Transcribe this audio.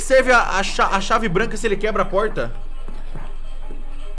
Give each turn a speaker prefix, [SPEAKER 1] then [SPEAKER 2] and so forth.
[SPEAKER 1] que serve a, a, a chave branca se ele quebra a porta?